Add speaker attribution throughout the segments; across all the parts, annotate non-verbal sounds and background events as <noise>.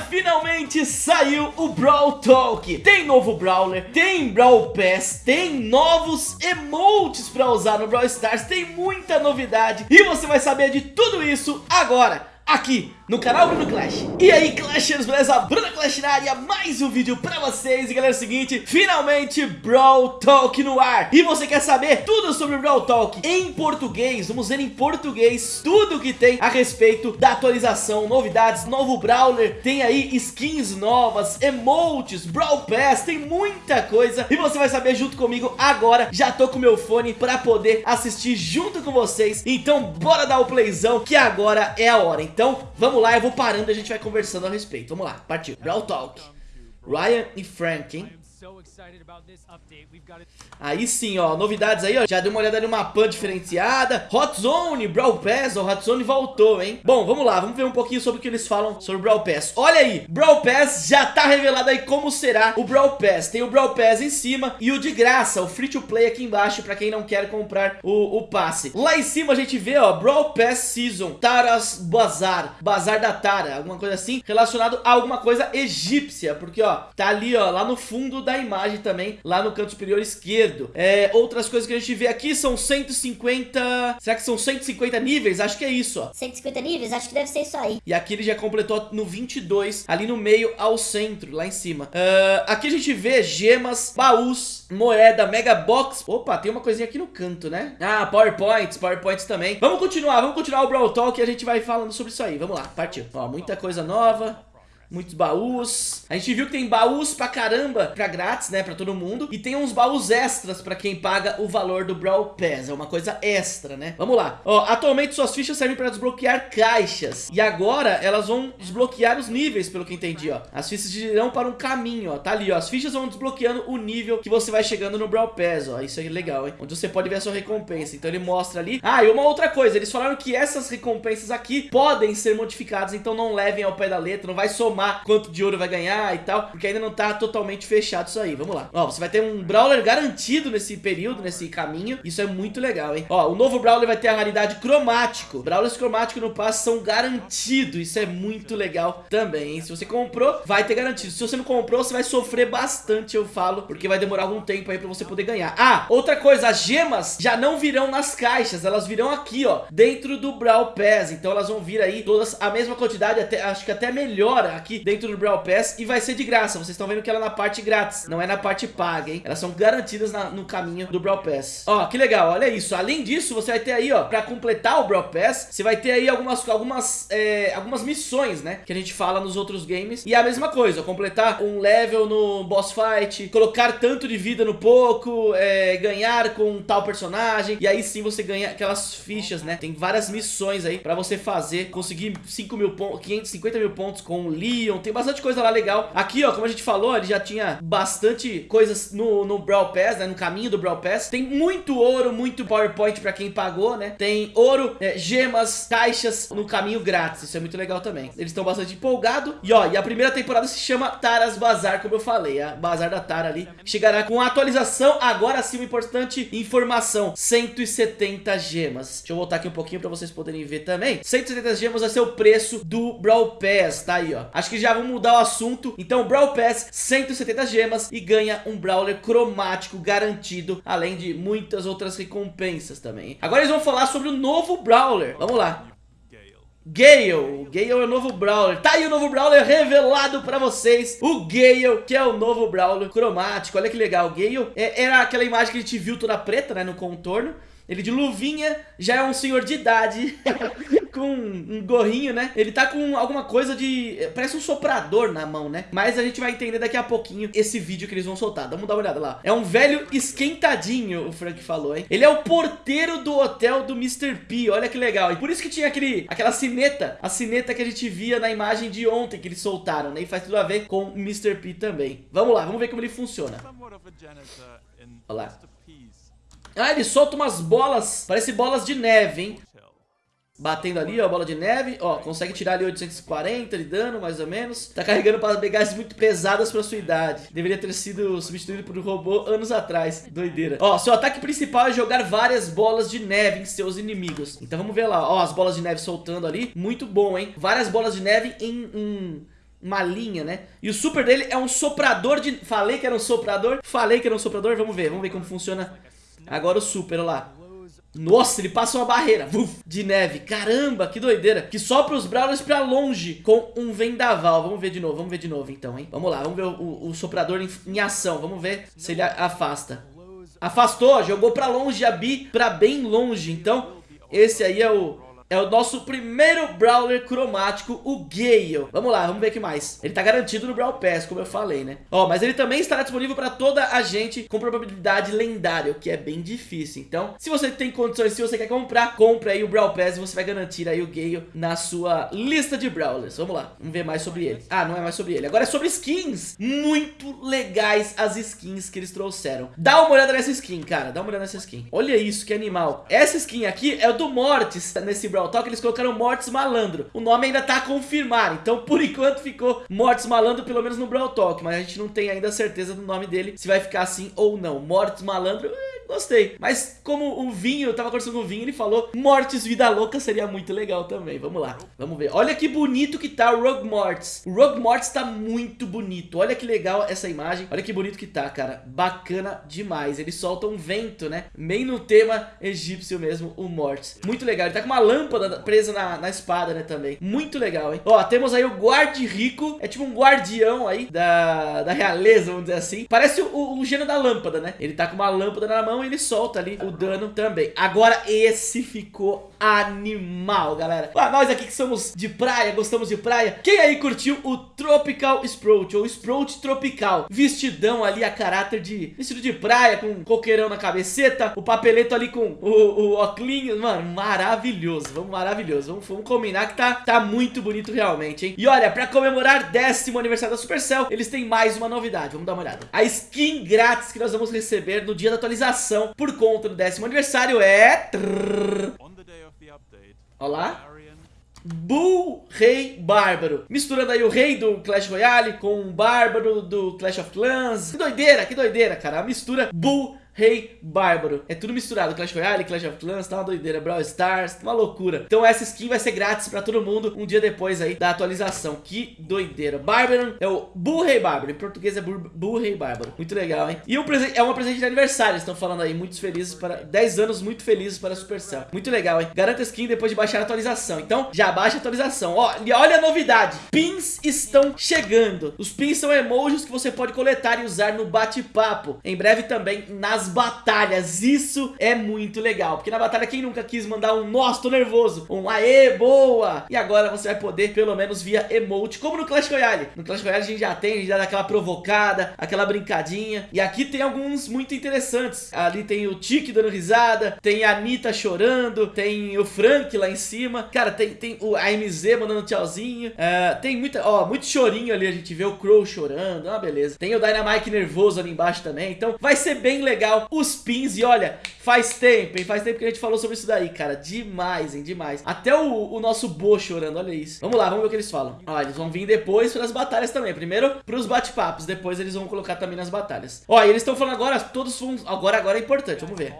Speaker 1: finalmente saiu o Brawl Talk. Tem novo Brawler, tem Brawl Pass, tem novos emotes pra usar no Brawl Stars Tem muita novidade. E você vai saber de tudo isso agora, aqui no canal Bruno Clash. E aí Clashers, beleza? Bruno Clash na área, mais um vídeo pra vocês. E galera, é o seguinte, finalmente Brawl Talk no ar. E você quer saber tudo sobre Brawl Talk em português? Vamos ver em português tudo que tem a respeito da atualização Novidades, novo Brawler, tem aí skins novas, emotes, Brawl Pass Tem muita coisa. E você vai saber junto comigo agora. Já tô com meu fone pra poder assistir junto com vocês. Então bora dar o playzão que agora é a hora Então vamos lá, eu vou parando e a gente vai conversando a respeito. Vamos lá, partiu. Brawl Talk. Ryan e Frank, hein? Aí sim, ó, novidades aí, ó, já deu uma olhada numa pan diferenciada. Hot Zone, Brawl Pass, o Hot Zone voltou, hein? Bom, vamos lá, vamos ver um pouquinho sobre o que eles falam sobre o Brawl Pass. Olha aí, Brawl Pass já tá revelado aí como será o Brawl Pass. Tem o Brawl Pass em cima e o de graça, o Free to Play aqui embaixo Pra quem não quer comprar o, o passe. Lá em cima a gente vê, ó, Brawl Pass Season Taras Bazar, Bazar da Tara Alguma coisa assim, relacionado a alguma coisa egípcia Porque, ó, tá ali, ó, lá no fundo da imagem também Lá no canto superior esquerdo é, outras coisas que a gente vê aqui são 150... Será que são 150 níveis? Acho que é isso, ó.
Speaker 2: 150 níveis? Acho que deve ser isso aí.
Speaker 1: E aqui ele já completou no 22, ali no meio ao centro, lá em cima. Uh, aqui a gente vê gemas, baús, moeda, mega box. Opa, tem uma coisinha aqui no canto, né? Ah, powerpoints, powerpoints também. Vamos continuar, vamos continuar o Brawl Talk e a gente vai falando sobre isso aí. Vamos lá, partiu. Ó, muita coisa nova muitos baús. A gente viu que tem baús pra caramba, pra grátis, né, pra todo mundo. E tem uns baús extras pra quem paga o valor do Brawl Pass. É uma coisa extra, né? Vamos lá. Ó, atualmente suas fichas servem pra desbloquear caixas. E agora elas vão desbloquear os níveis, pelo que entendi, ó. As fichas irão para um caminho, ó. Tá ali, ó. As fichas vão desbloqueando o nível que você vai chegando no Brawl Pass, ó. Isso é legal, hein? Onde você pode ver a sua recompensa. Então ele mostra ali. Ah, e uma outra coisa. Eles falaram que essas recompensas aqui podem ser modificadas. Então não levem ao pé da letra. Não vai somar somar quanto de ouro vai ganhar e tal, porque ainda não tá totalmente fechado isso aí. Vamos lá. Ó, você vai ter um Brawler garantido nesse período, nesse caminho. Isso é muito legal, hein? Ó, o novo Brawler vai ter a raridade cromático. Brawlers cromáticos no passe são garantidos. Isso é muito legal também, hein? Se você comprou, vai ter garantido. Se você não comprou, você vai sofrer bastante, eu falo, porque vai demorar algum tempo aí pra você poder ganhar. Ah, outra coisa, as gemas já não virão nas caixas, elas virão aqui, ó, dentro do Brawl Pass. Então elas vão vir aí todas a mesma quantidade, até, acho que até melhor aqui aqui dentro do Brawl Pass e vai ser de graça. Vocês estão vendo que ela é na parte grátis, não é na parte paga, hein? Elas são garantidas na, no caminho do Brawl Pass. Ó, que legal, olha isso. Além disso, você vai ter aí, ó, pra completar o Brawl Pass, você vai ter aí algumas, algumas, é, algumas missões, né? Que a gente fala nos outros games. E é a mesma coisa, completar um level no boss fight, colocar tanto de vida no pouco, é, ganhar com tal personagem. E aí sim você ganha aquelas fichas, né? Tem várias missões aí pra você fazer, conseguir 5 mil pontos, 550 mil pontos com o Lee tem bastante coisa lá legal. Aqui, ó, como a gente falou, ele já tinha bastante coisas no, no Brawl Pass, né, no caminho do Brawl Pass. Tem muito ouro, muito PowerPoint pra quem pagou, né? Tem ouro, é, gemas, caixas no caminho grátis, isso é muito legal também. Eles estão bastante empolgados. E ó, e a primeira temporada se chama Taras Bazar, como eu falei, a Bazar da Tara ali. Chegará com a atualização, agora sim uma importante informação, 170 gemas. Deixa eu voltar aqui um pouquinho pra vocês poderem ver também. 170 gemas vai ser o preço do Brawl Pass, tá aí, ó. Acho Acho que já vamos mudar o assunto. Então, Brawl Pass, 170 gemas e ganha um Brawler cromático garantido, além de muitas outras recompensas também. Agora eles vão falar sobre o novo Brawler. Vamos lá. Gale, Gale é o novo Brawler Tá aí o novo Brawler revelado pra vocês O Gale, que é o novo Brawler cromático Olha que legal, Gale é, Era aquela imagem que a gente viu toda preta, né, no contorno Ele de luvinha, já é um senhor de idade <laughs> com um gorrinho, né? Ele tá com alguma coisa de... Parece um soprador na mão, né? Mas a gente vai entender daqui a pouquinho esse vídeo que eles vão soltar. Vamos dar uma olhada lá. É um velho esquentadinho, o Frank falou, hein? Ele é o porteiro do hotel do Mr. P. Olha que legal. E por isso que tinha aquele, aquela sineta. A sineta que a gente via na imagem de ontem que eles soltaram, né? E faz tudo a ver com o Mr. P também. Vamos lá, vamos ver como ele funciona. Olha lá. Ah, ele solta umas bolas, parece bolas de neve, hein? Batendo ali, ó, bola de neve. Ó, consegue tirar ali 840 de dano, mais ou menos. Tá carregando para pegadas muito pesadas pra sua idade. Deveria ter sido substituído por um robô anos atrás. Doideira. Ó, seu ataque principal é jogar várias bolas de neve em seus inimigos. Então vamos ver lá. Ó, as bolas de neve soltando ali. Muito bom, hein? Várias bolas de neve em um uma linha, né? E o super dele é um soprador de... Falei que era um soprador? Falei que era um soprador? Vamos ver, vamos ver como funciona agora o super, olha lá. Nossa, ele passa uma barreira uf, de neve. Caramba, que doideira. Que sopra os Brawlers pra longe com um vendaval. Vamos ver de novo, vamos ver de novo então, hein? Vamos lá, vamos ver o, o soprador em, em ação. Vamos ver se ele afasta. Afastou, jogou pra longe a Bi, pra bem longe. Então, esse aí é o é o nosso primeiro Brawler cromático, o Gale. Vamos lá, vamos ver o que mais. Ele tá garantido no Brawl Pass, como eu falei, né? Ó, mas ele também estará disponível para toda a gente com probabilidade lendária, o que é bem difícil. Então, se você tem condições, se você quer comprar, compre aí o Brawl Pass e você vai garantir aí o Gale na sua lista de Brawlers. Vamos lá, vamos ver mais sobre ele. Ah, não é mais sobre ele. Agora é sobre skins. Muito legais as skins que eles trouxeram. Dá uma olhada nessa skin, cara. Dá uma olhada nessa skin. Olha isso, que animal. Essa skin aqui é do Mortis nesse Brawl Brawl Talk, eles colocaram Mortis Malandro. O nome ainda tá a confirmar, então por <laughs> enquanto ficou Mortis Malandro, pelo menos no Brawl Talk, mas a gente não tem ainda certeza do nome dele, se vai ficar assim ou não. Mortis Malandro, gostei. Mas como o Vinho, eu tava conversando com o Vinho, ele falou Mortis Vida Louca seria muito legal também. Vamos lá, vamos ver. Olha que bonito que tá o Rogue Mortis. O Rogue Mortis tá muito bonito. Olha que legal essa imagem. Olha que bonito que tá, cara. Bacana demais. Ele solta um vento, né? Meio no tema egípcio mesmo, o Mortis. Muito legal. Ele tá com uma lâmpada presa na, na espada, né, também. Muito legal, hein? Ó, temos aí o Guardi Rico. É tipo um guardião aí da, da realeza, vamos dizer assim. Parece o, o, o gênio da lâmpada, né? Ele tá com uma lâmpada na mão então ele solta ali o dano também. Agora esse ficou animal, galera. Ah, nós aqui que somos de praia, gostamos de praia. Quem aí curtiu o Tropical Sprout, ou Sprout Tropical? Vestidão ali a caráter de vestido de praia, com coqueirão na cabeceta, o papeleto ali com o, o óculos. Mano, maravilhoso, vamos maravilhoso. Vamos, vamos combinar que tá, tá muito bonito realmente, hein? E olha, pra comemorar décimo aniversário da Supercell, eles têm mais uma novidade, vamos dar uma olhada. A skin grátis que nós vamos receber no dia da atualização por conta do décimo aniversário é... Olha lá. Bull Rei Bárbaro. Misturando aí o rei do Clash Royale com o bárbaro do Clash of Clans. Que doideira, que doideira, cara. A mistura Bull Rei Bárbaro. É tudo misturado, Clash Royale, Clash of Clans, tá uma doideira, Brawl Stars, tá uma loucura. Então essa skin vai ser grátis pra todo mundo um dia depois aí da atualização. Que doideira. Bárbaro é o Bull Rei Bárbaro, em português é Bull Rei Bárbaro. Muito legal, hein? E um é uma presente de aniversário, estão falando aí, muitos felizes para... 10 anos muito felizes para a Supercell. Muito legal, hein? Garanta skin depois de baixar a atualização. Então, já baixa a atualização. Ó, e olha a novidade. Pins estão chegando. Os pins são emojis que você pode coletar e usar no bate-papo. Em breve também nas batalhas. Isso é muito legal, porque na batalha quem nunca quis mandar um nossa, tô nervoso, um aê, boa. E agora você vai poder, pelo menos via emote, como no Clash Royale. No Clash Royale a gente já tem, a gente dá aquela provocada, aquela brincadinha. E aqui tem alguns muito interessantes. Ali tem o Tiki dando risada, tem a Anitta chorando, tem o Frank lá em cima. Cara, tem, tem o AMZ mandando tchauzinho. Uh, tem muita, ó, muito chorinho ali, a gente vê o Crow chorando, ah, beleza. Tem o Dynamite nervoso ali embaixo também. Então vai ser bem legal os pins. E olha, faz tempo, hein? Faz tempo que a gente falou sobre isso daí, cara. Demais, hein? Demais. Até o, o nosso Bo chorando, olha isso. Vamos lá, vamos ver o que eles falam. Olha, eles vão vir depois para as batalhas também. Primeiro para os bate-papos, depois eles vão colocar também nas batalhas. Ó, e eles estão falando agora, todos vão... Agora, agora é importante, vamos ver.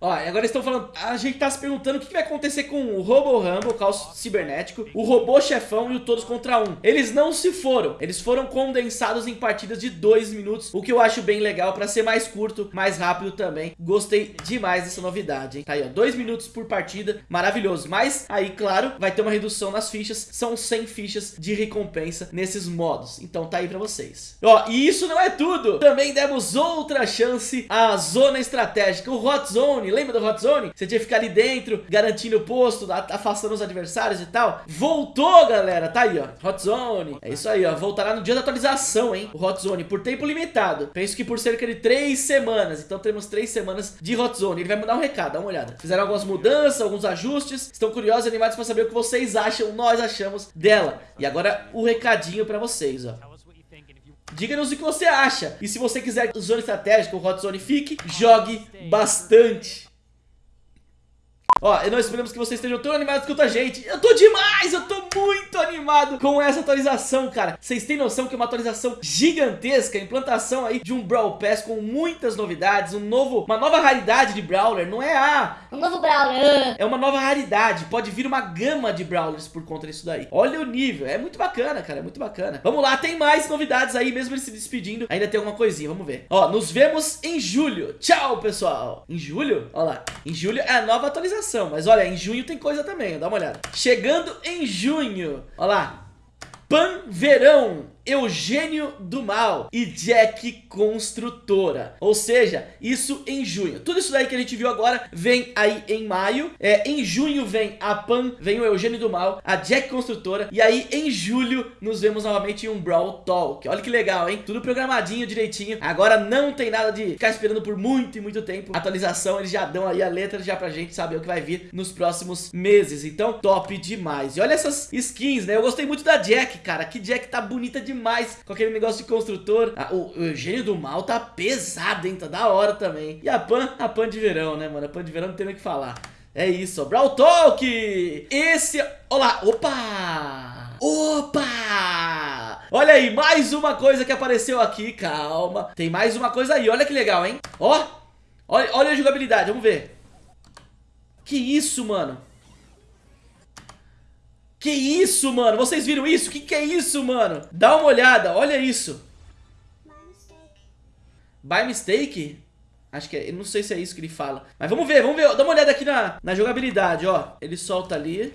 Speaker 1: Ó, agora estão falando, a gente tá se perguntando o que vai acontecer com o Robo Rumble, o caos cibernético, o robô chefão e o todos contra um. Eles não se foram, eles foram condensados em partidas de dois minutos, o que eu acho bem legal pra ser mais curto, mais rápido também. Gostei demais dessa novidade, hein? Tá aí, ó, dois minutos por partida, maravilhoso. Mas aí, claro, vai ter uma redução nas fichas, são 100 fichas de recompensa nesses modos. Então tá aí pra vocês. Ó, e isso não é tudo, também demos outra chance à zona estratégica, o Hot Zone, Zone, lembra do Hot Zone? Você tinha que ficar ali dentro, garantindo o posto, afastando os adversários e tal. Voltou, galera, tá aí, ó, Hot Zone. É isso aí, ó, voltará no dia da atualização, hein, o Hot Zone, por tempo limitado. Penso que por cerca de três semanas, então temos três semanas de Hot Zone. Ele vai mandar um recado, dá uma olhada. Fizeram algumas mudanças, alguns ajustes, estão curiosos e animados pra saber o que vocês acham, nós achamos dela. E agora o recadinho pra vocês, ó. Diga-nos o que você acha. E se você quiser zona estratégica, o Hot Zone fique, jogue bastante. Ó, nós esperamos que vocês estejam tão animados quanto a gente. Eu tô demais, eu tô muito animado com essa atualização, cara. Vocês têm noção que é uma atualização gigantesca, implantação aí de um Brawl Pass com muitas novidades, um novo, uma nova raridade de Brawler, não é a...
Speaker 2: Um novo Brawler.
Speaker 1: É uma nova raridade, pode vir uma gama de Brawlers por conta disso daí. Olha o nível, é muito bacana, cara, é muito bacana. Vamos lá, tem mais novidades aí, mesmo ele se despedindo, ainda tem alguma coisinha, vamos ver. Ó, nos vemos em julho. Tchau, pessoal. Em julho? Olha lá, em julho é a nova atualização, mas olha, em junho tem coisa também, dá uma olhada. Chegando em junho, olha lá, Pan Verão Eugênio do Mal e Jack Construtora. Ou seja, isso em junho. Tudo isso daí que a gente viu agora vem aí em maio. É, em junho vem a Pan, vem o Eugênio do Mal, a Jack Construtora. E aí em julho nos vemos novamente em um Brawl Talk. Olha que legal, hein? Tudo programadinho direitinho. Agora não tem nada de ficar esperando por muito e muito tempo. Atualização, eles já dão aí a letra já pra gente saber o que vai vir nos próximos meses. Então, top demais. E olha essas skins, né? Eu gostei muito da Jack, cara. Que Jack tá bonita demais demais com aquele negócio de construtor. Ah, o, o do Mal tá pesado, hein? Tá da hora também. E a Pan, a Pan de verão, né, mano? A Pan de verão não tem nem o que falar. É isso. Brawl Talk! Esse... Olá, opa! Opa! Olha aí, mais uma coisa que apareceu aqui, calma. Tem mais uma coisa aí, olha que legal, hein? Ó, olha, olha a jogabilidade, vamos ver. Que isso, mano? Que isso, mano? Vocês viram isso? Que que é isso, mano? Dá uma olhada, olha isso. By mistake? Acho que é, não sei se é isso que ele fala. Mas vamos ver, vamos ver. Dá uma olhada aqui na, na jogabilidade, ó. Ele solta ali.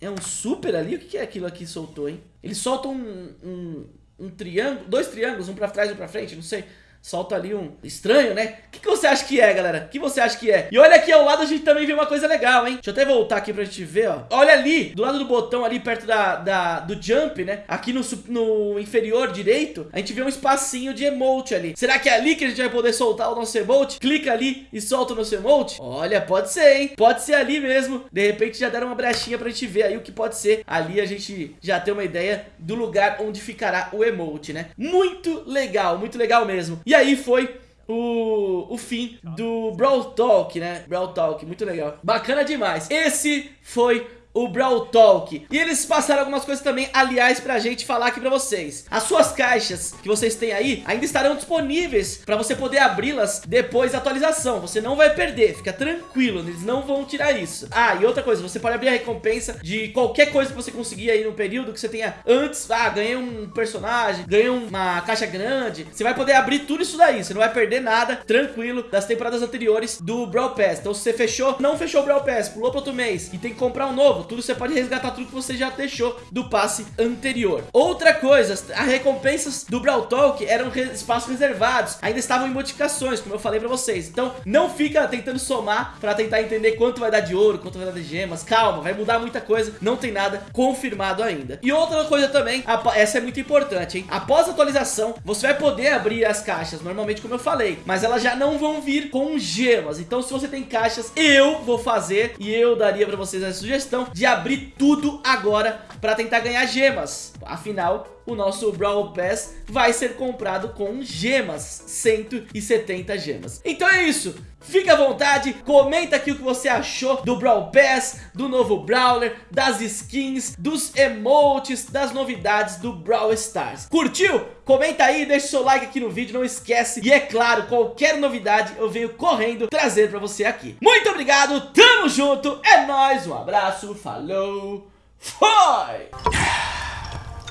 Speaker 1: É um super ali? O que, que é aquilo aqui que soltou, hein? Ele solta um, um, um triângulo, dois triângulos, um pra trás e um pra frente, não sei solta ali um estranho, né? O que, que, você acha que é, galera? O que você acha que é? E olha aqui ao lado a gente também vê uma coisa legal, hein? Deixa eu até voltar aqui pra gente ver, ó. Olha ali, do lado do botão ali, perto da, da do jump, né? Aqui no, no inferior direito, a gente vê um espacinho de emote ali. Será que é ali que a gente vai poder soltar o nosso emote? Clica ali e solta o nosso emote? Olha, pode ser, hein? Pode ser ali mesmo. De repente já deram uma brechinha pra gente ver aí o que pode ser. Ali a gente já tem uma ideia do lugar onde ficará o emote, né? Muito legal, muito legal mesmo. E aí foi o, o fim do Brawl Talk, né? Brawl Talk, muito legal. Bacana demais. Esse foi o Brawl Talk. E eles passaram algumas coisas também, aliás, pra gente falar aqui pra vocês. As suas caixas que vocês têm aí ainda estarão disponíveis pra você poder abri-las depois da atualização. Você não vai perder, fica tranquilo, eles não vão tirar isso. Ah, e outra coisa, você pode abrir a recompensa de qualquer coisa que você conseguir aí no período que você tenha antes. Ah, ganhei um personagem, ganhei uma caixa grande. Você vai poder abrir tudo isso daí, você não vai perder nada, tranquilo, das temporadas anteriores do Brawl Pass. Então se você fechou, não fechou o Brawl Pass, pulou pro outro mês e tem que comprar um novo, você pode resgatar tudo que você já deixou do passe anterior. Outra coisa, as recompensas do Brawl Talk eram espaços reservados, ainda estavam em modificações, como eu falei pra vocês. Então, não fica tentando somar pra tentar entender quanto vai dar de ouro, quanto vai dar de gemas. Calma, vai mudar muita coisa, não tem nada confirmado ainda. E outra coisa também, essa é muito importante, hein? Após a atualização, você vai poder abrir as caixas, normalmente como eu falei, mas elas já não vão vir com gemas. Então, se você tem caixas, eu vou fazer e eu daria pra vocês a sugestão de abrir tudo agora para tentar ganhar gemas. Afinal, o nosso Brawl Pass vai ser comprado com gemas, 170 gemas. Então é isso, fica à vontade, comenta aqui o que você achou do Brawl Pass, do novo Brawler, das skins, dos emotes, das novidades do Brawl Stars. Curtiu? Comenta aí, deixa seu like aqui no vídeo, não esquece. E é claro, qualquer novidade eu venho correndo trazer pra você aqui. Muito obrigado, tamo junto, é nóis, um abraço, falou, foi!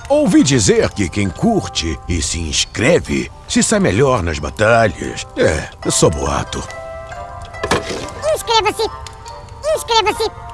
Speaker 3: Ouvi dizer que quem curte e se inscreve se sai melhor nas batalhas. É, só boato.
Speaker 2: Inscreva-se! Inscreva-se!